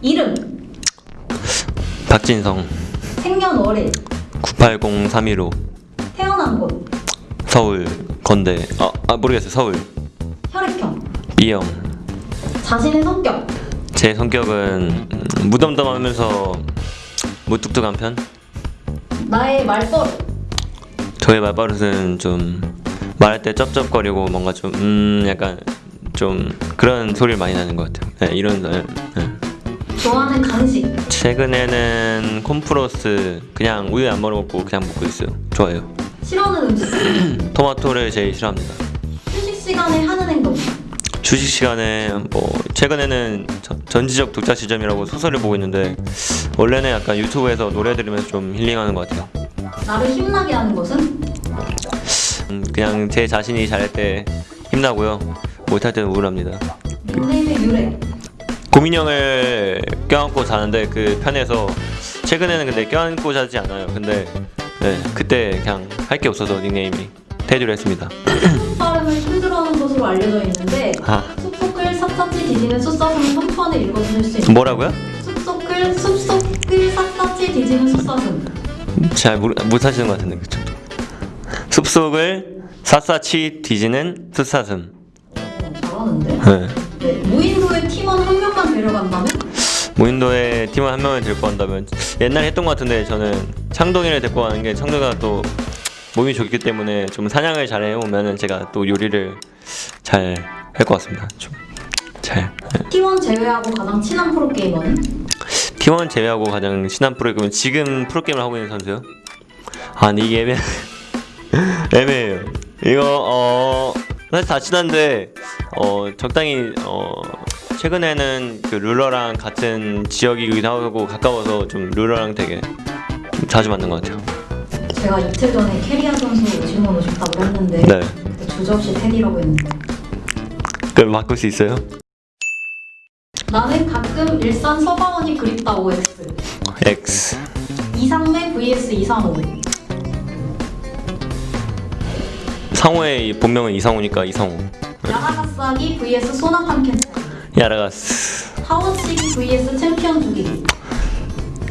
이름, 박진성. 생년월일, 980315 태어난 곳, 서울 건대. 아, 아 모르겠어요. 서울. 혈액형, B형. 자신의 성격, 제 성격은 음, 무덤덤하면서 무뚝뚝한 편? 나의 말버릇, 저의 말버릇은 좀 말할 때 쩝쩝거리고 뭔가 좀 음 약간 좀 그런 소리를 많이 나는 것 같아요. 네, 이런 네, 네. 좋아하는 간식, 최근에는 콤프로스 그냥 우유 안 말아 먹고 그냥 먹고 있어요. 좋아요. 싫어하는 음식, 토마토를 제일 싫어합니다. 휴식 시간에 하는 행동, 휴식 시간에 뭐 최근에는 저- 전지적 독자 시점이라고 소설을 보고 있는데 원래는 약간 유튜브에서 노래 들으면서 좀 힐링하는 것 같아요. 나를 힘나게 하는 것은? 음, 그냥 제 자신이 잘할 때 힘나고요. 못할 때는 우울합니다. 닉네임의 유래, 고민형을 껴안고 자는데 그 편에서 최근에는 근데 껴안고 자지 않아요. 근데 네, 그때 그냥 할 게 없어서 닉네임이 테두를 했습니다. 속 발음을 힘들어하는 것으로 알려져 있는데 아 숲속을 샅샅이 뒤지는 숫사슴 선판에 읽어주실 수 있는 뭐라고요? 숲속을 숲속을 샅샅이 뒤지는 숫사슴 잘 모르, 못하시는 것 같은데 그쵸? 숲속을 샅샅이 뒤지는 숫사슴 어, 잘하는데 네. 네, 데려간다면 무인도에 팀원 한 명을 데리고 간다면 옛날에 했던 것 같은데 저는 창동이를 데리고 가는 게 창동이가 또 몸이 좋기 때문에 좀 사냥을 잘 해오면은 제가 또 요리를 잘 할 것 같습니다 좀잘 네. 팀원 제외하고 가장 친한 프로게이머는 팀원 제외하고 가장 친한 프로그램은 지금 프로게임을 하고 있는 선수요? 아 근데 이게 애매 애매해요 이거 어 사실 다 친한데 어 적당히 어 최근에는 그 룰러랑 같은 지역이기도 하고 가까워서 좀 룰러랑 되게 좀 자주 만난 것 같아요. 제가 이틀 전에 캐리아 선수 질문 오셨다고 했는데 네. 그때 주저없이 테디라고 했는데. 그걸 바꿀 수 있어요? 나는 가끔 일산 서바원이 그립다 OX X. 이상매 vs 이상호. 상호의 이 본명은 이상호니까 이상호. 야나가사기 vs 소나탄 캔 야라가스. 타워치기 vs 챔피언 죽이기.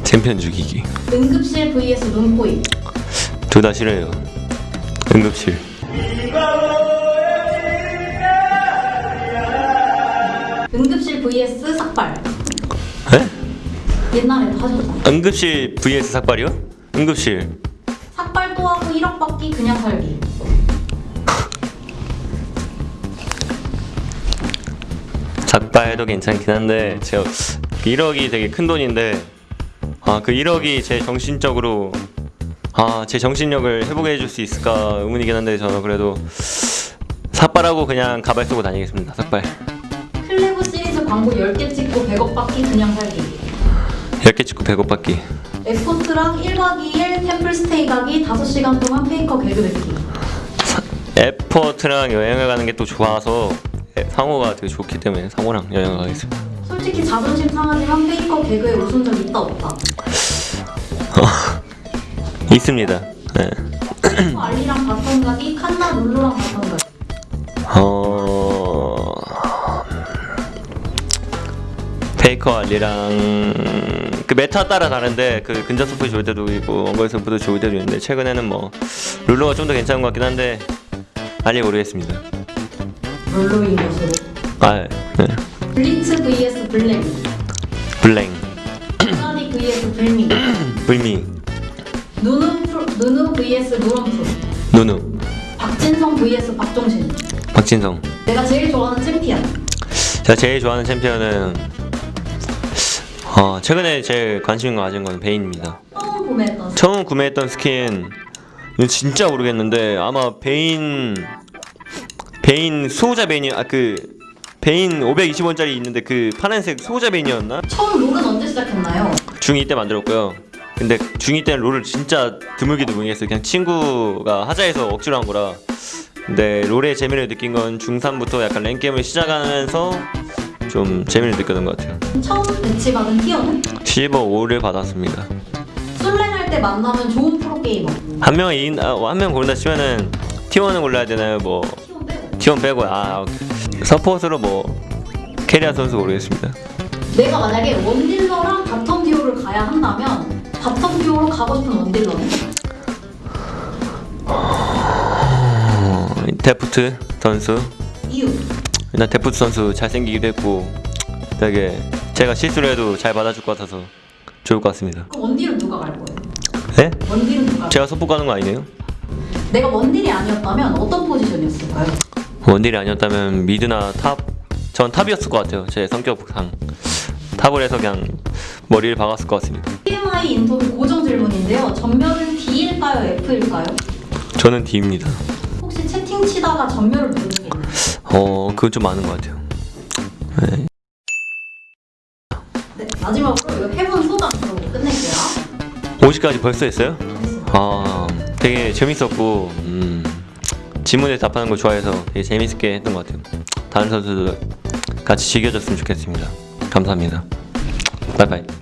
챔피언 죽이기. 응급실 vs 눈코입. 둘다 싫어요. 응급실. 응급실 vs 삭발. 에? 옛날에도 하셨잖아 응급실 vs 삭발이요? 응급실. 삭발 또 하고 1억 받기 그냥 살기 작발도 괜찮긴 한데 제가 1억이 되게 큰 돈인데 아 그 1억이 제 정신적으로 아 제 정신력을 회복해 줄 수 있을까 의문이긴 한데 저는 그래도 삭발하고 그냥 가발 쓰고 다니겠습니다 삭발. 클레브 시리즈 광고 10개 찍고 100억 받기 그냥 살기. 10개 찍고 100억 받기 에포트랑 1박 2일 템플스테이 가기 5시간 동안 페이커 개그 뱉기 에포트랑 여행을 가는 게 또 좋아서 에, 상호가 되게 좋기 때문에 상호랑 여행을 가겠습니다 솔직히 자존심 상하지만 페이커 개그에 웃은 적 있다 없다 있습니다 네. 페이커 알리랑 bottom 가기 칸나 룰루랑 bottom 가기 어... 페이커 알리랑 그 meta 따라 다른데 그 근접 서폿 좋을 때도 있고 원거리 서폿도 좋을 때도 있는데 최근에는 뭐 룰루가 좀 더 괜찮은 것 같긴 한데 알리 모르겠습니다. 룰루인 것으로. 아, 네. 블리츠 vs 블랭 블랭, 브라디 vs 불미. 불미, 누누 프로, 누누 vs 누런프 누누, 박진성 vs 박종신. 박진성. 내가 제일 좋아하는 챔피언. 제가 제일 좋아하는 챔피언은 어, 최근에 제일 관심 가진 건 베인입니다. 처음 구매했던 처음 구매했던 스킨. 진짜 모르겠는데 아마 베인 베인 수호자 베인이 아 그 베인 520원짜리 있는데 그 파란색 수호자 베인이었나? 처음 롤은 언제 시작했나요? 중2 때 만들었고요. 근데 중2 때는 롤을 진짜 드물게 드물게 했어요. 그냥 친구가 하자 해서 억지로 한 거라. 근데 롤의 재미를 느낀 건 중3부터 약간 랭게임을 시작하면서 좀 재미를 느꼈던 것 같아요. 처음 배치받은 tier는? 실버 5를 받았습니다. 솔랭할 때 만나면 좋은 프로게이머 한 명이 아, 한명 고른다 치면은 T1을 골라야 되나요? 뭐 tier 빼고 T1 빼고 아. 서폿으로 뭐 캐리아 선수 모르겠습니다. 내가 만약에 원딜러랑 bottom 듀오를 가야 한다면 bottom 듀오로 가고 싶은 원딜러는? 어, 데프트 선수 이유. 일단 데프트 선수 잘생기기도 했고 되게 제가 실수를 해도 잘 받아줄 것 같아서 좋을 것 같습니다. 그럼 원딜은 누가 갈 거예요? 네? 원딜은 누가? 제가 서폿 가는 거 아니네요? 내가 원딜이 아니었다면 어떤 포지션이었을까요? 원딜이 아니었다면 mid나 top? 전 top이었을 것 같아요. 제 성격상 top을 해서 그냥 머리를 박았을 것 같습니다. TMI 인터뷰 고정 질문인데요. 점멸은 D일까요? F일까요? 저는 D입니다. 혹시 채팅 치다가 점멸을 누르는 게 있나요? 어 그건 좀 많은 것 같아요. 네. 네, 마지막으로 이 해본 소감 들어보고 끝낼게요. 50까지 벌써 했어요? 알겠습니다. 아 되게 재밌었고 음, 질문에 답하는 걸 좋아해서 되게 재밌게 했던 것 같아요. 다른 선수들 같이 즐겨줬으면 좋겠습니다. 감사합니다. 바이바이.